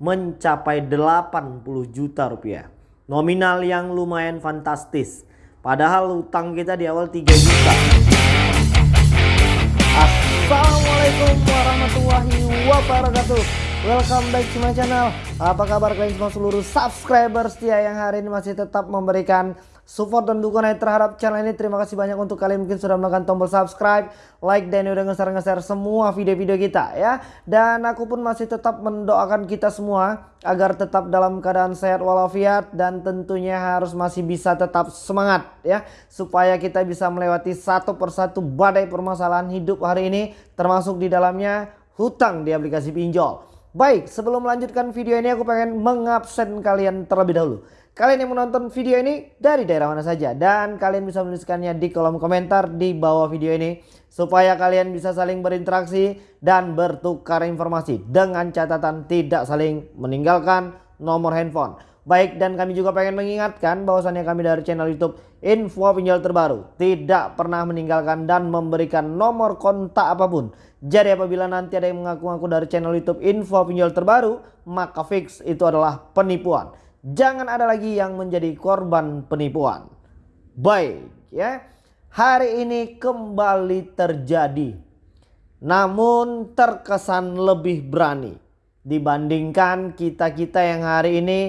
mencapai 80 juta rupiah. Nominal yang lumayan fantastis. Padahal utang kita di awal 3 juta. Assalamualaikum warahmatullahi wabarakatuh. Welcome back to my channel. Apa kabar kalian semua seluruh subscriber setia yang hari ini masih tetap memberikan support dan dukungan terhadap channel ini. Terima kasih banyak untuk kalian mungkin sudah menekan tombol subscribe, like dan udah nge-share-nge-share semua video-video kita ya. Dan aku pun masih tetap mendoakan kita semua agar tetap dalam keadaan sehat walafiat dan tentunya harus masih bisa tetap semangat ya supaya kita bisa melewati satu persatu badai permasalahan hidup hari ini termasuk di dalamnya hutang di aplikasi pinjol. Baik, sebelum melanjutkan video ini aku pengen mengabsen kalian terlebih dahulu. Kalian yang menonton video ini dari daerah mana saja dan kalian bisa menuliskannya di kolom komentar di bawah video ini supaya kalian bisa saling berinteraksi dan bertukar informasi dengan catatan tidak saling meninggalkan nomor handphone. Baik dan kami juga pengen mengingatkan bahwasannya kami dari channel YouTube Info Pinjol Terbaru tidak pernah meninggalkan dan memberikan nomor kontak apa pun jadi apabila nanti ada yang mengaku-ngaku dari channel YouTube info pinjol terbaru, maka fix itu adalah penipuan. Jangan ada lagi yang menjadi korban penipuan. Baik ya. Hari ini kembali terjadi. Namun terkesan lebih berani dibandingkan kita-kita yang hari ini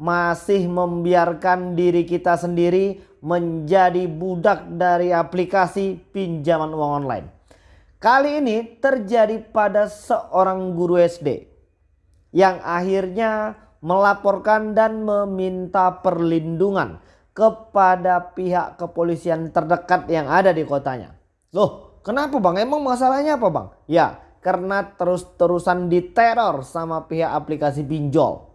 masih membiarkan diri kita sendiri menjadi budak dari aplikasi pinjaman uang online. Kali ini terjadi pada seorang guru SD yang akhirnya melaporkan dan meminta perlindungan kepada pihak kepolisian terdekat yang ada di kotanya. Loh kenapa bang? Emang masalahnya apa bang? Ya karena terus-terusan diteror sama pihak aplikasi pinjol.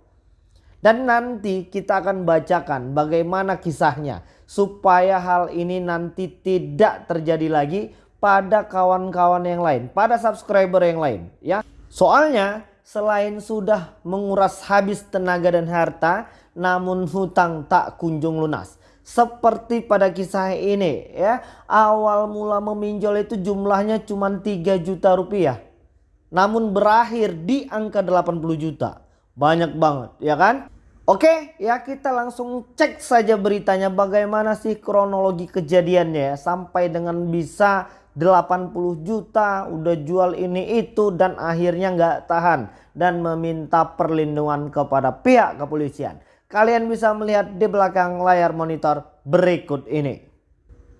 Dan nanti kita akan bacakan bagaimana kisahnya supaya hal ini nanti tidak terjadi lagi pada kawan-kawan yang lain, pada subscriber yang lain ya. Soalnya selain sudah menguras habis tenaga dan harta, namun hutang tak kunjung lunas. Seperti pada kisah ini ya, awal mula meminjol itu jumlahnya cuma 3 juta rupiah. Namun berakhir di angka 80 juta. Banyak banget ya kan? Oke ya kita langsung cek saja beritanya bagaimana sih kronologi kejadiannya ya, sampai dengan bisa 80 juta udah jual ini itu dan akhirnya nggak tahan dan meminta perlindungan kepada pihak kepolisian. Kalian bisa melihat di belakang layar monitor berikut ini.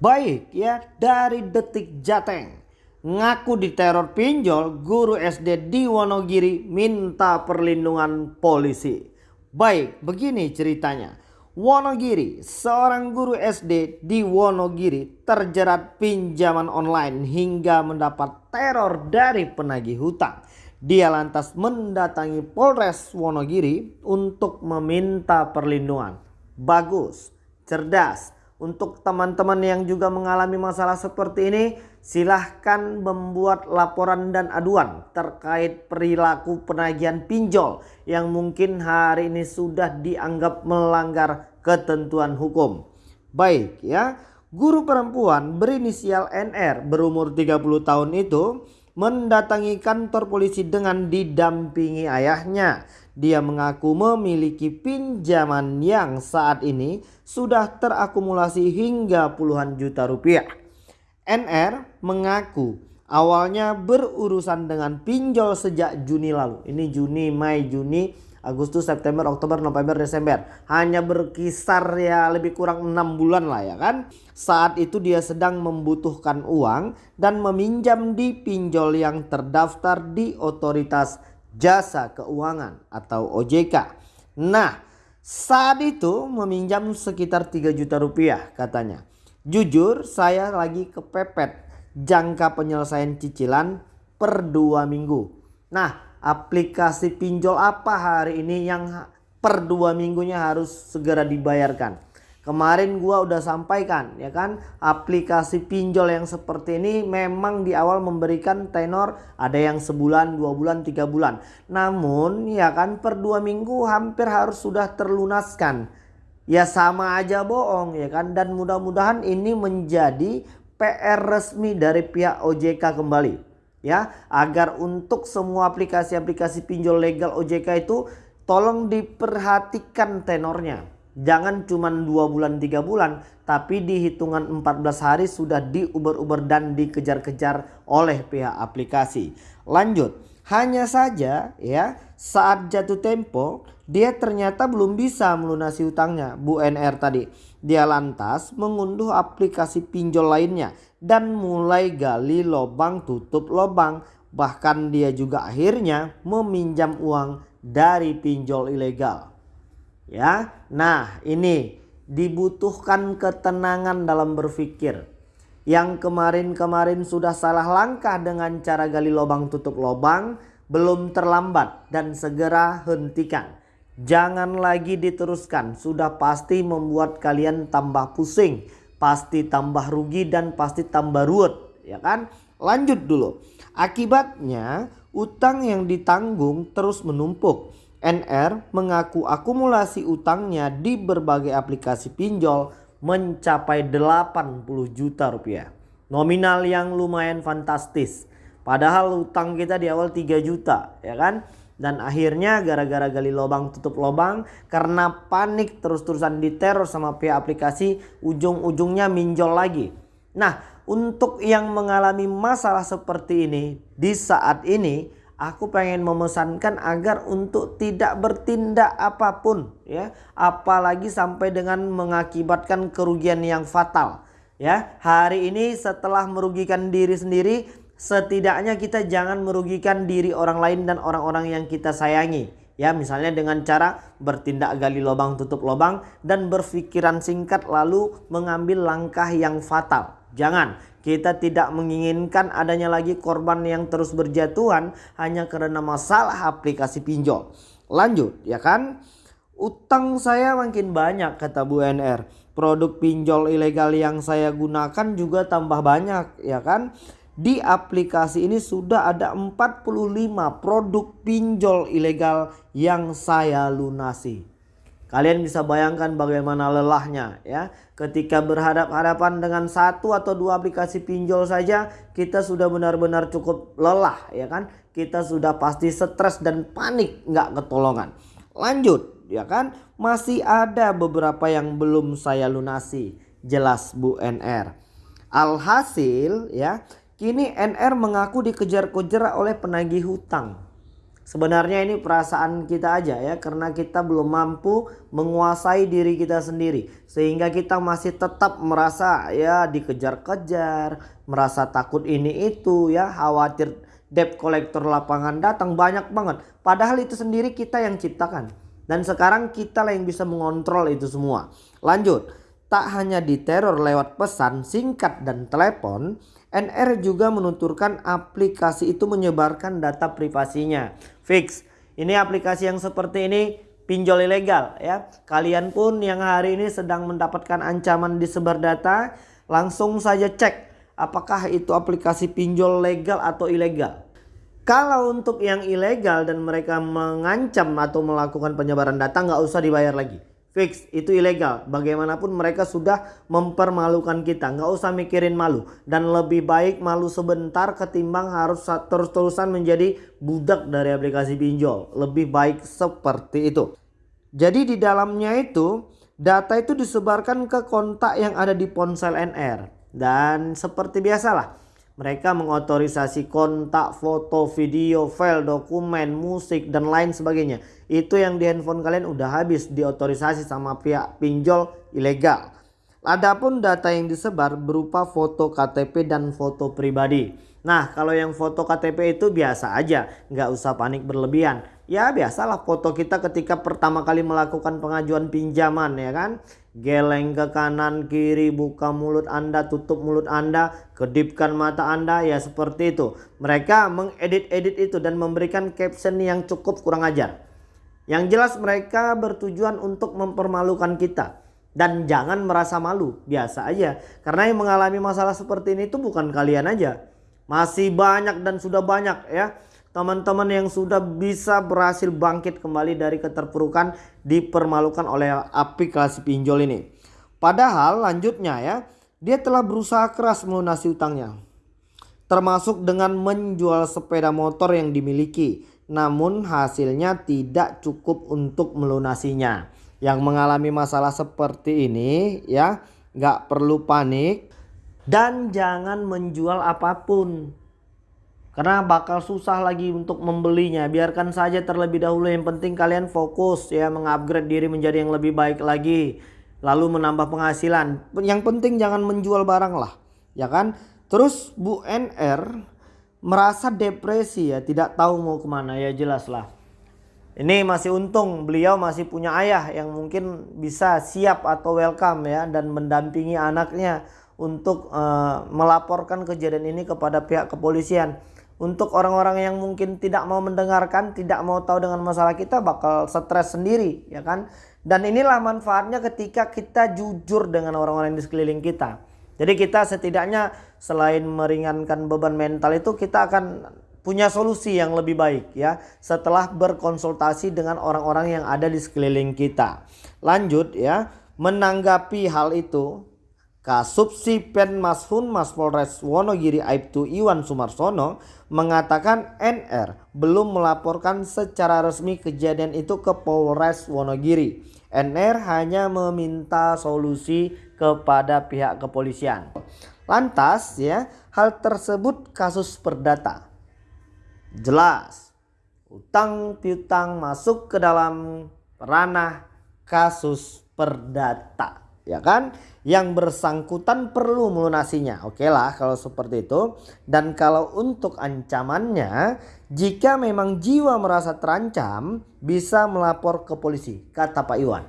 Baik ya dari detik jateng. Ngaku diteror pinjol guru SD di Wonogiri minta perlindungan polisi. Baik begini ceritanya. Wonogiri, seorang guru SD di Wonogiri terjerat pinjaman online hingga mendapat teror dari penagih hutang. Dia lantas mendatangi Polres Wonogiri untuk meminta perlindungan. Bagus, cerdas. Untuk teman-teman yang juga mengalami masalah seperti ini, silahkan membuat laporan dan aduan terkait perilaku penagihan pinjol yang mungkin hari ini sudah dianggap melanggar ketentuan hukum. Baik ya, guru perempuan berinisial NR berumur 30 tahun itu mendatangi kantor polisi dengan didampingi ayahnya dia mengaku memiliki pinjaman yang saat ini sudah terakumulasi hingga puluhan juta rupiah. NR mengaku awalnya berurusan dengan pinjol sejak Juni lalu. Ini Juni, Mei, Juni, Agustus, September, Oktober, November, Desember. Hanya berkisar ya lebih kurang 6 bulan lah ya kan. Saat itu dia sedang membutuhkan uang dan meminjam di pinjol yang terdaftar di otoritas jasa keuangan atau OJK. Nah saat itu meminjam sekitar 3 juta rupiah katanya. Jujur saya lagi kepepet jangka penyelesaian cicilan per dua minggu. Nah aplikasi pinjol apa hari ini yang per dua minggunya harus segera dibayarkan. Kemarin gua udah sampaikan ya kan aplikasi pinjol yang seperti ini memang di awal memberikan tenor ada yang sebulan, dua bulan, tiga bulan. Namun ya kan per dua minggu hampir harus sudah terlunaskan. Ya sama aja bohong ya kan dan mudah-mudahan ini menjadi PR resmi dari pihak OJK kembali ya agar untuk semua aplikasi-aplikasi pinjol legal OJK itu tolong diperhatikan tenornya. Jangan cuma dua bulan tiga bulan tapi di hitungan 14 hari sudah diuber-uber dan dikejar-kejar oleh pihak aplikasi. Lanjut, hanya saja ya saat jatuh tempo dia ternyata belum bisa melunasi utangnya Bu NR tadi. Dia lantas mengunduh aplikasi pinjol lainnya dan mulai gali lubang tutup lubang. Bahkan dia juga akhirnya meminjam uang dari pinjol ilegal. Ya, nah ini dibutuhkan ketenangan dalam berpikir. Yang kemarin-kemarin sudah salah langkah dengan cara gali lubang tutup lubang, belum terlambat dan segera hentikan. Jangan lagi diteruskan, sudah pasti membuat kalian tambah pusing, pasti tambah rugi dan pasti tambah ruwet, ya kan? Lanjut dulu. Akibatnya utang yang ditanggung terus menumpuk NR mengaku akumulasi utangnya di berbagai aplikasi pinjol mencapai 80 juta rupiah. Nominal yang lumayan fantastis. Padahal utang kita di awal 3 juta ya kan. Dan akhirnya gara-gara gali lubang tutup lubang karena panik terus-terusan diteror sama pihak aplikasi ujung-ujungnya minjol lagi. Nah untuk yang mengalami masalah seperti ini di saat ini aku pengen memesankan agar untuk tidak bertindak apa pun ya apalagi sampai dengan mengakibatkan kerugian yang fatal ya hari ini setelah merugikan diri sendiri setidaknya kita jangan merugikan diri orang lain dan orang-orang yang kita sayangi ya misalnya dengan cara bertindak gali lubang tutup lubang dan berpikiran singkat lalu mengambil langkah yang fatal jangan kita tidak menginginkan adanya lagi korban yang terus berjatuhan hanya karena masalah aplikasi pinjol. Lanjut ya kan. Utang saya makin banyak kata Bu NR. Produk pinjol ilegal yang saya gunakan juga tambah banyak ya kan. Di aplikasi ini sudah ada 45 produk pinjol ilegal yang saya lunasi. Kalian bisa bayangkan bagaimana lelahnya ya. Ketika berhadap-hadapan dengan satu atau dua aplikasi pinjol saja kita sudah benar-benar cukup lelah ya kan. Kita sudah pasti stres dan panik nggak ketolongan. Lanjut ya kan. Masih ada beberapa yang belum saya lunasi. Jelas Bu NR. Alhasil ya kini NR mengaku dikejar-kejar oleh penagih hutang. Sebenarnya ini perasaan kita aja ya karena kita belum mampu menguasai diri kita sendiri sehingga kita masih tetap merasa ya dikejar-kejar, merasa takut ini itu ya, khawatir debt collector lapangan datang banyak banget. Padahal itu sendiri kita yang ciptakan. Dan sekarang kita lah yang bisa mengontrol itu semua. Lanjut, tak hanya diteror lewat pesan singkat dan telepon, NR juga menuturkan aplikasi itu menyebarkan data privasinya. Fix. Ini aplikasi yang seperti ini pinjol ilegal ya. Kalian pun yang hari ini sedang mendapatkan ancaman disebar data, langsung saja cek apakah itu aplikasi pinjol legal atau ilegal. Kalau untuk yang ilegal dan mereka mengancam atau melakukan penyebaran data nggak usah dibayar lagi. Fix itu ilegal. Bagaimanapun mereka sudah mempermalukan kita. Nggak usah mikirin malu. Dan lebih baik malu sebentar ketimbang harus terus-terusan menjadi budak dari aplikasi pinjol. Lebih baik seperti itu. Jadi di dalamnya itu data itu disebarkan ke kontak yang ada di ponsel NR. Dan seperti biasalah mereka mengotorisasi kontak, foto, video, file, dokumen, musik, dan lain sebagainya. Itu yang di handphone kalian udah habis diotorisasi sama pihak pinjol ilegal. Adapun data yang disebar berupa foto KTP dan foto pribadi. Nah kalau yang foto KTP itu biasa aja, nggak usah panik berlebihan. Ya biasalah foto kita ketika pertama kali melakukan pengajuan pinjaman ya kan? Geleng ke kanan kiri buka mulut anda tutup mulut anda kedipkan mata anda ya seperti itu. Mereka mengedit-edit itu dan memberikan caption yang cukup kurang ajar. Yang jelas mereka bertujuan untuk mempermalukan kita. Dan jangan merasa malu biasa aja. Karena yang mengalami masalah seperti ini itu bukan kalian aja masih banyak dan sudah banyak ya teman-teman yang sudah bisa berhasil bangkit kembali dari keterpurukan dipermalukan oleh aplikasi pinjol ini. Padahal lanjutnya ya, dia telah berusaha keras melunasi utangnya. Termasuk dengan menjual sepeda motor yang dimiliki namun hasilnya tidak cukup untuk melunasinya. Yang mengalami masalah seperti ini ya nggak perlu panik dan jangan menjual apa pun. Karena bakal susah lagi untuk membelinya. Biarkan saja terlebih dahulu. Yang penting kalian fokus ya mengupgrade diri menjadi yang lebih baik lagi. Lalu menambah penghasilan. Yang penting jangan menjual barang lah ya kan? Terus Bu NR merasa depresi ya tidak tahu mau ke mana. Ya jelas lah. Ini masih untung beliau masih punya ayah yang mungkin bisa siap atau welcome ya dan mendampingi anaknya untuk uh, melaporkan kejadian ini kepada pihak kepolisian untuk orang-orang yang mungkin tidak mau mendengarkan, tidak mau tahu dengan masalah kita bakal stres sendiri, ya kan? Dan inilah manfaatnya ketika kita jujur dengan orang-orang di sekeliling kita. Jadi kita setidaknya selain meringankan beban mental itu kita akan punya solusi yang lebih baik ya setelah berkonsultasi dengan orang-orang yang ada di sekeliling kita. Lanjut ya, menanggapi hal itu Kasubsi Penmashun Mas Polres Wonogiri Aibtu Iwan Sumarsono mengatakan NR belum melaporkan secara resmi kejadian itu ke Polres Wonogiri. NR hanya meminta solusi kepada pihak kepolisian. Lantas ya, hal tersebut kasus perdata. Jelas, utang piutang masuk ke dalam ranah kasus perdata ya kan? Yang bersangkutan perlu melunasinya. Oke lah kalau seperti itu. Dan kalau untuk ancamannya jika memang jiwa merasa terancam bisa melapor ke polisi kata Pak Iwan.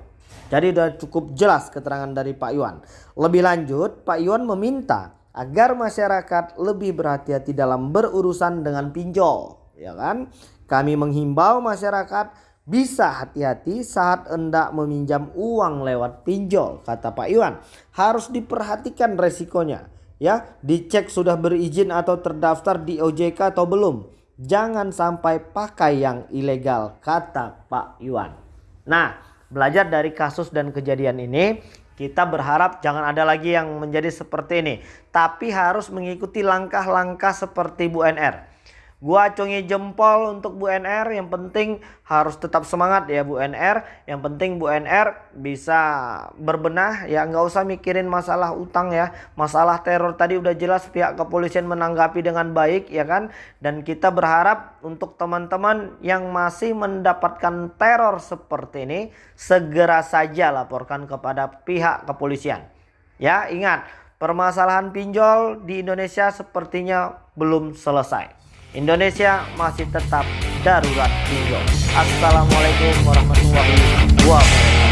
Jadi sudah cukup jelas keterangan dari Pak Iwan. Lebih lanjut Pak Iwan meminta agar masyarakat lebih berhati-hati dalam berurusan dengan pinjol. Ya kan? Kami menghimbau masyarakat bisa hati-hati saat hendak meminjam uang lewat pinjol, kata Pak Iwan. Harus diperhatikan resikonya. Ya, dicek sudah berizin atau terdaftar di OJK atau belum. Jangan sampai pakai yang ilegal, kata Pak Iwan. Nah, belajar dari kasus dan kejadian ini, kita berharap jangan ada lagi yang menjadi seperti ini. Tapi harus mengikuti langkah-langkah seperti Bu NR Gua acungi jempol untuk Bu NR. Yang penting harus tetap semangat ya Bu NR. Yang penting Bu NR bisa berbenah ya nggak usah mikirin masalah utang ya. Masalah teror tadi udah jelas pihak kepolisian menanggapi dengan baik ya kan. Dan kita berharap untuk teman-teman yang masih mendapatkan teror seperti ini segera saja laporkan kepada pihak kepolisian. Ya ingat permasalahan pinjol di Indonesia sepertinya belum selesai. Indonesia masih tetap darurat pinjol. Assalamualaikum warahmatullahi wabarakatuh.